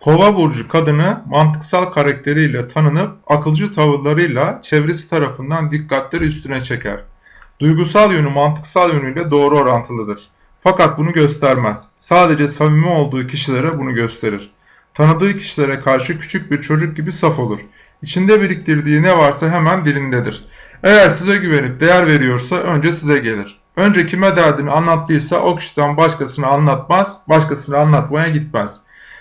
Kova burcu kadını mantıksal karakteriyle tanınıp akılcı tavırlarıyla çevresi tarafından dikkatleri üstüne çeker. Duygusal yönü mantıksal yönüyle doğru orantılıdır. Fakat bunu göstermez. Sadece samimi olduğu kişilere bunu gösterir. Tanıdığı kişilere karşı küçük bir çocuk gibi saf olur. İçinde biriktirdiği ne varsa hemen dilindedir. Eğer size güvenip değer veriyorsa önce size gelir. Önce kime derdini anlattıysa o kişiden başkasını anlatmaz, başkasını anlatmaya gitmez.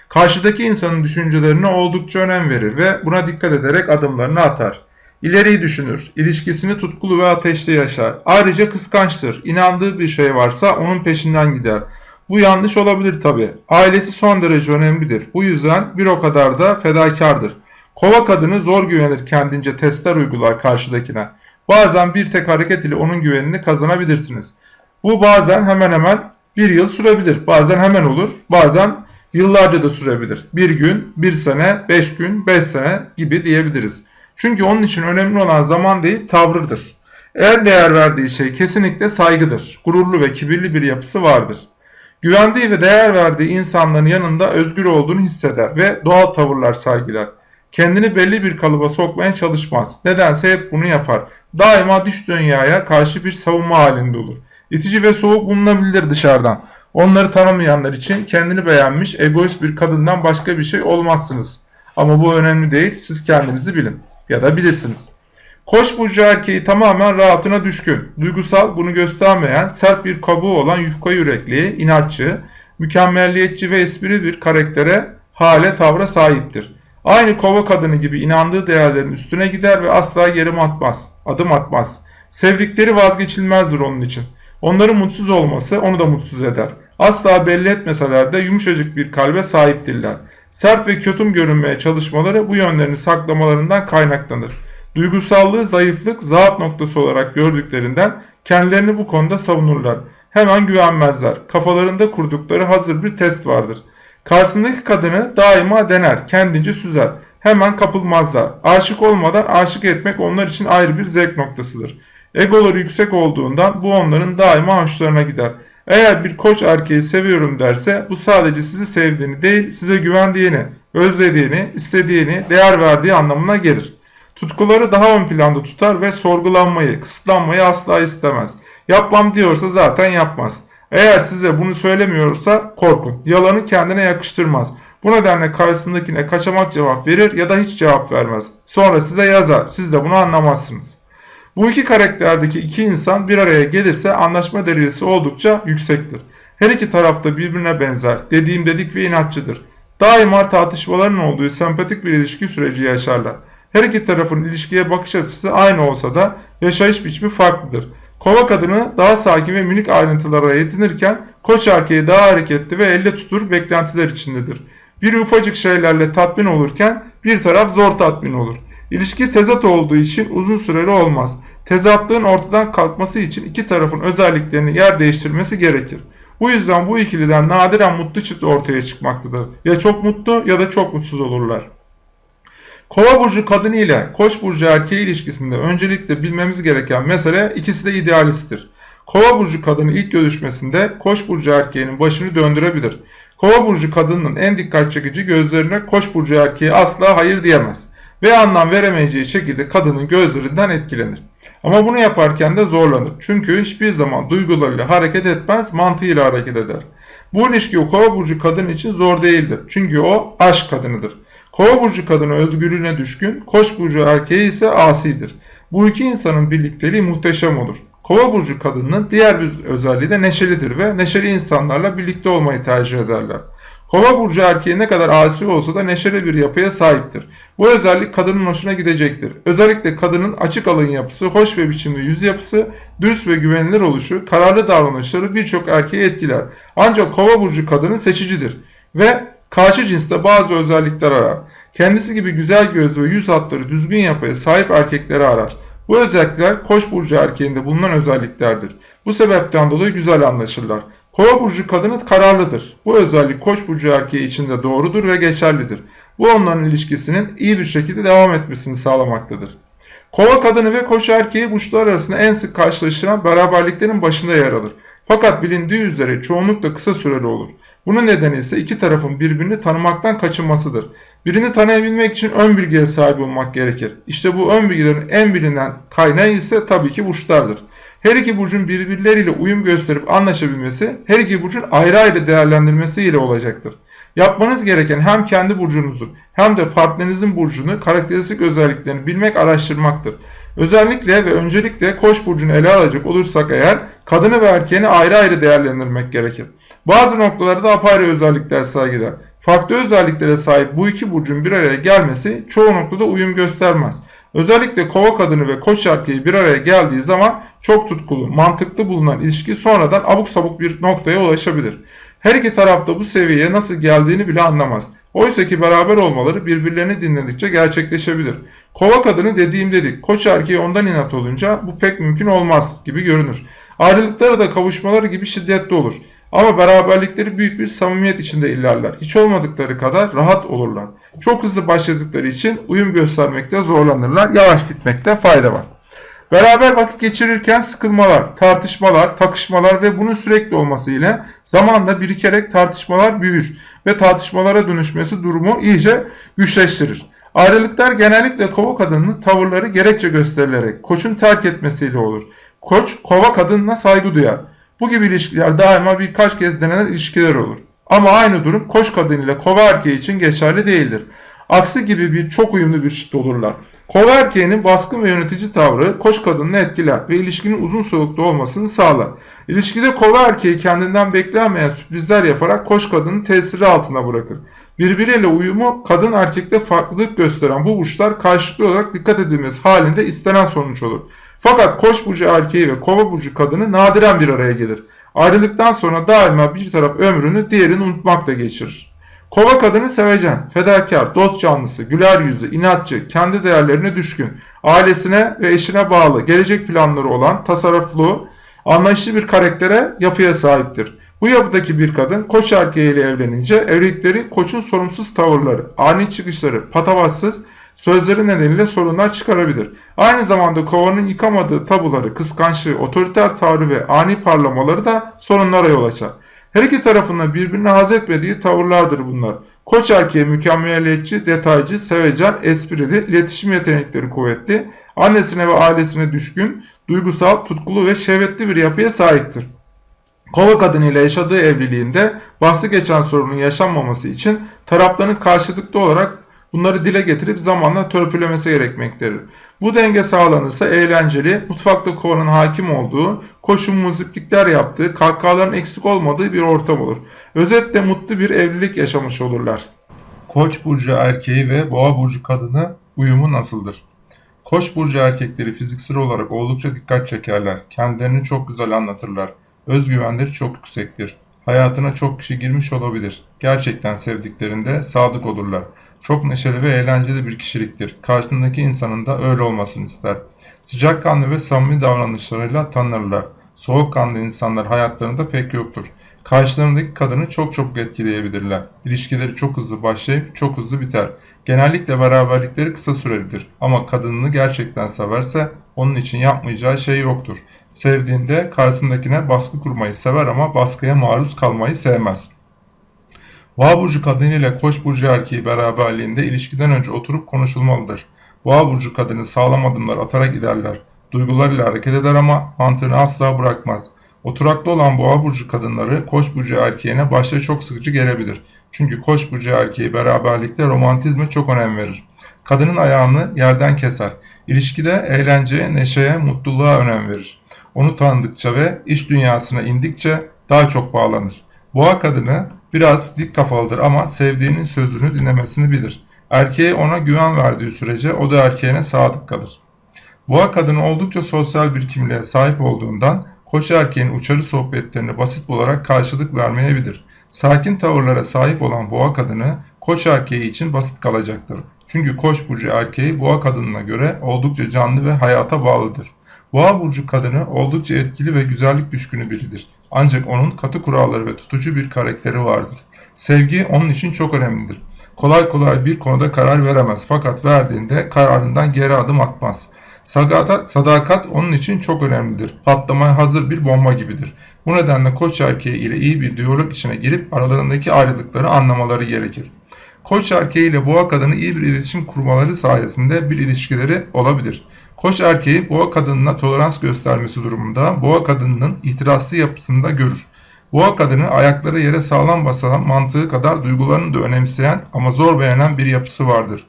Karşıdaki insanın düşüncelerine oldukça önem verir ve buna dikkat ederek adımlarını atar. İleriyi düşünür, ilişkisini tutkulu ve ateşli yaşar. Ayrıca kıskançtır. İnandığı bir şey varsa onun peşinden gider. Bu yanlış olabilir tabi. Ailesi son derece önemlidir. Bu yüzden bir o kadar da fedakardır. Kova kadını zor güvenir kendince testler uygular karşıdakine. Bazen bir tek hareket ile onun güvenini kazanabilirsiniz. Bu bazen hemen hemen bir yıl sürebilir. Bazen hemen olur. Bazen yıllarca da sürebilir. Bir gün, bir sene, beş gün, beş sene gibi diyebiliriz. Çünkü onun için önemli olan zaman değil tavrıdır. Eğer değer verdiği şey kesinlikle saygıdır. Gururlu ve kibirli bir yapısı vardır. Güvendiği ve değer verdiği insanların yanında özgür olduğunu hisseder ve doğal tavırlar sergiler. Kendini belli bir kalıba sokmaya çalışmaz. Nedense hep bunu yapar. Daima dış dünyaya karşı bir savunma halinde olur. İtici ve soğuk bulunabilir dışarıdan. Onları tanımayanlar için kendini beğenmiş, egoist bir kadından başka bir şey olmazsınız. Ama bu önemli değil, siz kendinizi bilin ya da bilirsiniz. Koç burcu erkeği tamamen rahatına düşkün, duygusal, bunu göstermeyen, sert bir kabuğu olan yufka yürekli, inatçı, mükemmelliyetçi ve espri bir karaktere, hale, tavra sahiptir. Aynı kova kadını gibi inandığı değerlerin üstüne gider ve asla geri atmaz, adım atmaz. Sevdikleri vazgeçilmezdir onun için. Onların mutsuz olması onu da mutsuz eder. Asla belli etmeseler de yumuşacık bir kalbe sahiptirler. Sert ve kötüm görünmeye çalışmaları bu yönlerini saklamalarından kaynaklanır. Duygusallığı zayıflık, zaaf noktası olarak gördüklerinden kendilerini bu konuda savunurlar. Hemen güvenmezler. Kafalarında kurdukları hazır bir test vardır. Karşısındaki kadını daima dener, kendince süzer. Hemen kapılmazlar. Aşık olmadan aşık etmek onlar için ayrı bir zevk noktasıdır. Egoları yüksek olduğundan bu onların daima hoşlarına gider. Eğer bir koç erkeği seviyorum derse bu sadece sizi sevdiğini değil size güvendiğini, özlediğini, istediğini, değer verdiği anlamına gelir. Tutkuları daha ön planda tutar ve sorgulanmayı, kısıtlanmayı asla istemez. Yapmam diyorsa zaten yapmaz. Eğer size bunu söylemiyorsa korkun. Yalanı kendine yakıştırmaz. Bu nedenle karşısındakine kaçamak cevap verir ya da hiç cevap vermez. Sonra size yazar. Siz de bunu anlamazsınız. Bu iki karakterdeki iki insan bir araya gelirse anlaşma derecesi oldukça yüksektir. Her iki tarafta birbirine benzer, dediğim dedik ve inatçıdır. Daima tartışmaların olduğu sempatik bir ilişki süreci yaşarlar. Her iki tarafın ilişkiye bakış açısı aynı olsa da yaşayış biçimi farklıdır. Kova kadını daha sakin ve minik ayrıntılara yetinirken koç erkeği daha hareketli ve elle tutur beklentiler içindedir. Bir ufacık şeylerle tatmin olurken bir taraf zor tatmin olur. İlişki tezat olduğu için uzun süreli olmaz. Tezatlığın ortadan kalkması için iki tarafın özelliklerini yer değiştirmesi gerekir. Bu yüzden bu ikiliden nadiren mutlu çift ortaya çıkmaktadır. Ya çok mutlu ya da çok mutsuz olurlar. Kova burcu kadını ile Koç burcu erkeği ilişkisinde öncelikle bilmemiz gereken mesele ikisi de idealisttir. Kova burcu kadını ilk görüşmesinde Koç burcu erkeğinin başını döndürebilir. Kova burcu kadının en dikkat çekici gözlerine Koç burcu erkeği asla hayır diyemez ve anlam veremeyeceği şekilde kadının gözlerinden etkilenir. Ama bunu yaparken de zorlanır. Çünkü hiçbir zaman duygularıyla hareket etmez, mantığıyla hareket eder. Bu ilişki o kova burcu kadın için zor değildir. Çünkü o aşk kadınıdır. Kova burcu kadını özgürlüğüne düşkün, koç burcu erkeği ise asidir. Bu iki insanın birlikteliği muhteşem olur. Kova burcu kadının diğer bir özelliği de neşelidir ve neşeli insanlarla birlikte olmayı tercih ederler. Kova burcu erkeği ne kadar asi olsa da neşeli bir yapıya sahiptir. Bu özellik kadının hoşuna gidecektir. Özellikle kadının açık alın yapısı, hoş ve biçimli yüz yapısı, dürüst ve güvenilir oluşu, kararlı davranışları birçok erkeği etkiler. Ancak kova burcu kadını seçicidir ve karşı cinste bazı özellikler arar. Kendisi gibi güzel göz ve yüz hatları düzgün yapıya sahip erkekleri arar. Bu özellikler koç burcu erkeğinde bulunan özelliklerdir. Bu sebepten dolayı güzel anlaşırlar. Kova burcu kadını kararlıdır. Bu özellik koç burcu erkeği için de doğrudur ve geçerlidir. Bu onların ilişkisinin iyi bir şekilde devam etmesini sağlamaktadır. Kova kadını ve koç erkeği burçlar arasında en sık karşılaşılan beraberliklerin başında yer alır. Fakat bilindiği üzere çoğunlukla kısa süreli olur. Bunun nedeni ise iki tarafın birbirini tanımaktan kaçınmasıdır. Birini tanıyabilmek için ön bilgiye sahip olmak gerekir. İşte bu ön bilgilerin en bilinen kaynağı ise tabii ki burçlardır. Her iki burcun birbirleriyle uyum gösterip anlaşabilmesi, her iki burcun ayrı ayrı değerlendirmesi ile olacaktır. Yapmanız gereken hem kendi burcunuzun hem de partnerinizin burcunu, karakteristik özelliklerini bilmek, araştırmaktır. Özellikle ve öncelikle Koç burcunu ele alacak olursak eğer kadını ve erkeğini ayrı ayrı değerlendirmek gerekir. Bazı noktalarda apayrı özellikler sergiler. Farklı özelliklere sahip bu iki burcun bir araya gelmesi çoğu noktada uyum göstermez. Özellikle kova kadını ve koç erkeği bir araya geldiği zaman çok tutkulu, mantıklı bulunan ilişki sonradan abuk sabuk bir noktaya ulaşabilir. Her iki tarafta bu seviyeye nasıl geldiğini bile anlamaz. Oysa ki beraber olmaları birbirlerini dinledikçe gerçekleşebilir. Kova kadını dediğim dedik, koç erkeği ondan inat olunca bu pek mümkün olmaz gibi görünür. Ayrılıkları da kavuşmaları gibi şiddetli olur. Ama beraberlikleri büyük bir samimiyet içinde ilerler. Hiç olmadıkları kadar rahat olurlar. Çok hızlı başladıkları için uyum göstermekte zorlanırlar. Yavaş gitmekte fayda var. Beraber vakit geçirirken sıkılmalar, tartışmalar, takışmalar ve bunun sürekli olması ile zamanla birikerek tartışmalar büyür ve tartışmalara dönüşmesi durumu iyice güçleştirir. Ayrılıklar genellikle kova kadının tavırları gerekçe gösterilerek koçun terk etmesiyle olur. Koç kova kadınına saygı duyar. Bu gibi ilişkiler daima birkaç kez denenen ilişkiler olur. Ama aynı durum koç kadın ile kova erkeği için geçerli değildir. Aksi gibi bir çok uyumlu bir çift olurlar. Kova erkeğinin baskın ve yönetici tavrı koç kadını etkiler ve ilişkinin uzun soluklu olmasını sağlar. İlişkide kova erkeği kendinden beklenmeyen sürprizler yaparak koç kadını tesiri altına bırakır. Birbiriyle uyumu kadın erkekte farklılık gösteren bu burçlar karşılıklı olarak dikkat edilmesi halinde istenen sonuç olur. Fakat koç burcu erkeği ve kova burcu kadını nadiren bir araya gelir. Ayrılıktan sonra daima bir taraf ömrünü diğerini unutmakla geçirir. Kova kadını sevecen, fedakar, dost canlısı, güler yüzü, inatçı, kendi değerlerine düşkün, ailesine ve eşine bağlı, gelecek planları olan, tasarruflu, anlayışlı bir karaktere, yapıya sahiptir. Bu yapıdaki bir kadın koç erkeğiyle evlenince evlilikleri koçun sorumsuz tavırları, ani çıkışları, patavatsız, sözleri nedeniyle sorunlar çıkarabilir. Aynı zamanda kovanın yıkamadığı tabuları, kıskançlığı, otoriter tavrı ve ani parlamaları da sorunlara yol açar. Her iki tarafında birbirine haz etmediği tavırlardır bunlar. Koç erkeği mükemmeliyetçi, detaycı, sevecen, esprili, iletişim yetenekleri kuvvetli, annesine ve ailesine düşkün, duygusal, tutkulu ve şehvetli bir yapıya sahiptir. Kova kadını ile yaşadığı evliliğinde bahsi geçen sorunun yaşanmaması için tarafların karşılıklı olarak bunları dile getirip zamanla törpülemesi gerekmektedir. Bu denge sağlanırsa eğlenceli, mutfakta kovanın hakim olduğu, koşun muziplikler yaptığı, kahkahaların eksik olmadığı bir ortam olur. Özetle mutlu bir evlilik yaşamış olurlar. Koç burcu erkeği ve boğa burcu kadını uyumu nasıldır? Koç burcu erkekleri fiziksel olarak oldukça dikkat çekerler. Kendilerini çok güzel anlatırlar. Özgüvenleri çok yüksektir. Hayatına çok kişi girmiş olabilir. Gerçekten sevdiklerinde sadık olurlar. Çok neşeli ve eğlenceli bir kişiliktir. Karşısındaki insanın da öyle olmasını ister. Sıcakkanlı ve samimi davranışlarıyla tanınırlar. Soğukkanlı insanlar hayatlarında pek yoktur. Karşılarındaki kadını çok çok etkileyebilirler. İlişkileri çok hızlı başlayıp çok hızlı biter. Genellikle beraberlikleri kısa sürelidir. Ama kadınını gerçekten severse onun için yapmayacağı şey yoktur. Sevdiğinde karşısındakine baskı kurmayı sever ama baskıya maruz kalmayı sevmez. Boğa burcu kadını ile Koç burcu erkeği beraberliğinde ilişkiden önce oturup konuşulmalıdır. Boğa burcu kadını sağlam adımlar atarak ilerler. Duygularıyla hareket eder ama mantığını asla bırakmaz. Oturaklı olan boğa burcu kadınları koç burcu erkeğine başta çok sıkıcı gelebilir. Çünkü koç burcu erkeği beraberlikte romantizme çok önem verir. Kadının ayağını yerden keser. İlişkide eğlenceye, neşeye, mutluluğa önem verir. Onu tanıdıkça ve iş dünyasına indikçe daha çok bağlanır. Boğa kadını biraz dik kafalıdır ama sevdiğinin sözünü dinlemesini bilir. Erkeğe ona güven verdiği sürece o da erkeğine sadık kalır. Boğa kadını oldukça sosyal bir kimliğe sahip olduğundan koç erkeğin uçarı sohbetlerini basit olarak karşılık vermeyebilir. Sakin tavırlara sahip olan boğa kadını koç erkeği için basit kalacaktır. Çünkü koç burcu erkeği boğa kadınına göre oldukça canlı ve hayata bağlıdır. Boğa burcu kadını oldukça etkili ve güzellik düşkünü biridir. Ancak onun katı kuralları ve tutucu bir karakteri vardır. Sevgi onun için çok önemlidir. Kolay kolay bir konuda karar veremez fakat verdiğinde kararından geri adım atmaz. Sadakat, sadakat onun için çok önemlidir. Patlamaya hazır bir bomba gibidir. Bu nedenle koç erkeği ile iyi bir diyalog içine girip aralarındaki ayrılıkları anlamaları gerekir. Koç erkeği ile boğa kadını iyi bir iletişim kurmaları sayesinde bir ilişkileri olabilir. Koç erkeği boğa kadınına tolerans göstermesi durumunda boğa kadınının itirazlı yapısını da görür. Boğa kadını ayakları yere sağlam basan mantığı kadar duygularını da önemseyen ama zor beğenen bir yapısı vardır.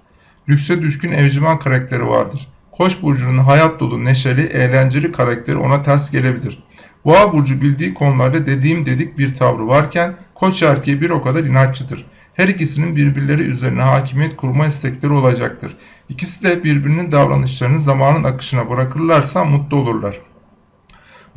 Lükse düşkün evcimen karakteri vardır. Koç burcunun hayat dolu, neşeli, eğlenceli karakteri ona ters gelebilir. Boğa burcu bildiği konularda dediğim dedik bir tavrı varken koç erkeği bir o kadar inatçıdır. Her ikisinin birbirleri üzerine hakimiyet kurma istekleri olacaktır. İkisi de birbirinin davranışlarını zamanın akışına bırakırlarsa mutlu olurlar.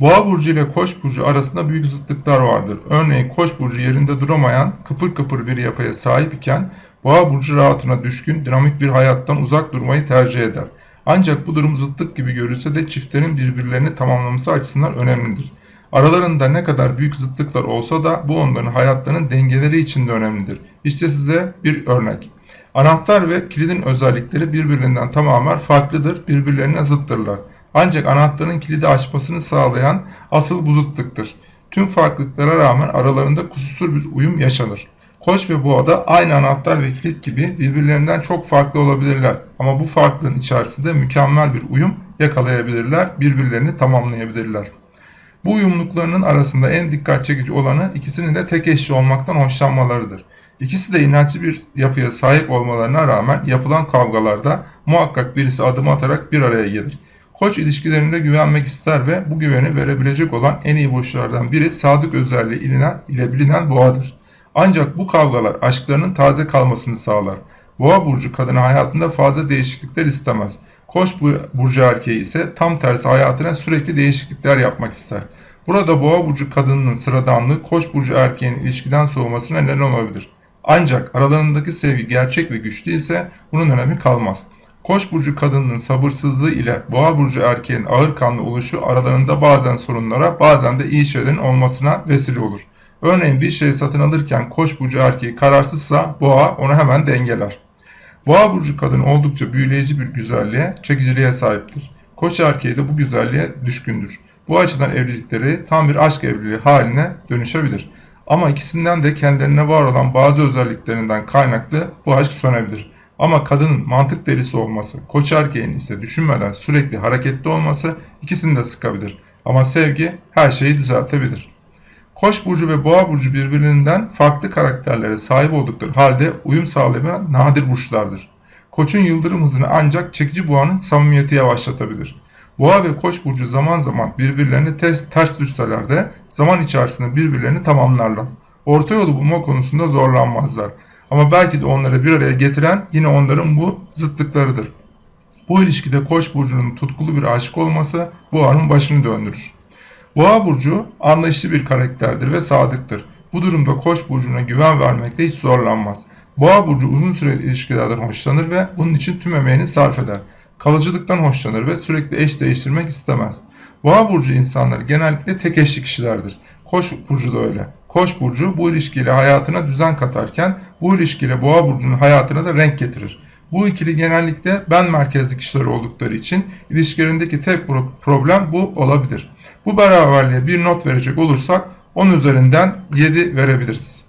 Boğa burcu ile Koç burcu arasında büyük zıtlıklar vardır. Örneğin Koç burcu yerinde duramayan, kıpır kıpır bir yapıya sahip iken Boğa burcu rahatına düşkün, dinamik bir hayattan uzak durmayı tercih eder. Ancak bu durum zıtlık gibi görülse de çiftlerin birbirlerini tamamlaması açısından önemlidir. Aralarında ne kadar büyük zıtlıklar olsa da bu onların hayatlarının dengeleri için de önemlidir. İşte size bir örnek. Anahtar ve kilidin özellikleri birbirinden tamamen farklıdır, birbirlerine zıttırlar. Ancak anahtarın kilidi açmasını sağlayan asıl bu zıtlıktır. Tüm farklılıklara rağmen aralarında kusursuz bir uyum yaşanır. Koç ve boğa da aynı anahtar ve kilit gibi birbirlerinden çok farklı olabilirler. Ama bu farklılığın içerisinde mükemmel bir uyum yakalayabilirler, birbirlerini tamamlayabilirler. Bu uyumluluklarının arasında en dikkat çekici olanı ikisinin de tek eşli olmaktan hoşlanmalarıdır. İkisi de inatçı bir yapıya sahip olmalarına rağmen yapılan kavgalarda muhakkak birisi adım atarak bir araya gelir. Koç ilişkilerinde güvenmek ister ve bu güveni verebilecek olan en iyi burçlardan biri sadık özelliği ile bilinen boğadır. Ancak bu kavgalar aşklarının taze kalmasını sağlar. Boğa burcu kadını hayatında fazla değişiklikler istemez. Koç burcu erkeği ise tam tersi hayatına sürekli değişiklikler yapmak ister. Burada boğa burcu kadınının sıradanlığı koç burcu erkeğin ilişkiden soğumasına neden olabilir. Ancak aralarındaki sevgi gerçek ve güçlü ise bunun önemi kalmaz. Koç burcu kadınının sabırsızlığı ile boğa burcu erkeğin ağır kanlı oluşu aralarında bazen sorunlara bazen de iyi şeylerin olmasına vesile olur. Örneğin bir şey satın alırken koç burcu erkeği kararsızsa boğa onu hemen dengeler. Boğa burcu kadın oldukça büyüleyici bir güzelliğe, çekiciliğe sahiptir. Koç erkeği de bu güzelliğe düşkündür. Bu açıdan evlilikleri tam bir aşk evliliği haline dönüşebilir. Ama ikisinden de kendilerine var olan bazı özelliklerinden kaynaklı bu aşk sönebilir. Ama kadının mantık delisi olması, koç erkeğin ise düşünmeden sürekli hareketli olması ikisini de sıkabilir. Ama sevgi her şeyi düzeltebilir. Koç burcu ve boğa burcu birbirinden farklı karakterlere sahip oldukları halde uyum sağlayan nadir burçlardır. Koçun yıldırım hızını ancak çekici boğanın samimiyeti yavaşlatabilir. Boğa ve koç burcu zaman zaman birbirlerini ters, ters düşseler de zaman içerisinde birbirlerini tamamlarlar. Orta yolu bulma konusunda zorlanmazlar. Ama belki de onları bir araya getiren yine onların bu zıtlıklarıdır. Bu ilişkide koç burcunun tutkulu bir aşık olması boğanın başını döndürür. Boğa burcu anlayışlı bir karakterdir ve sadıktır. Bu durumda Koç burcuna güven vermekte hiç zorlanmaz. Boğa burcu uzun süreli ilişkilerden hoşlanır ve bunun için tüm emeğini sarf eder. Kalıcılıktan hoşlanır ve sürekli eş değiştirmek istemez. Boğa burcu insanları genellikle tek eşli kişilerdir. Koç burcu da öyle. Koç burcu bu ilişkiyle hayatına düzen katarken bu ilişkiyle boğa burcunun hayatına da renk getirir. Bu ikili genellikle ben merkezli kişiler oldukları için ilişkilerindeki tek problem bu olabilir. Bu beraberliğe bir not verecek olursak 10 üzerinden 7 verebiliriz.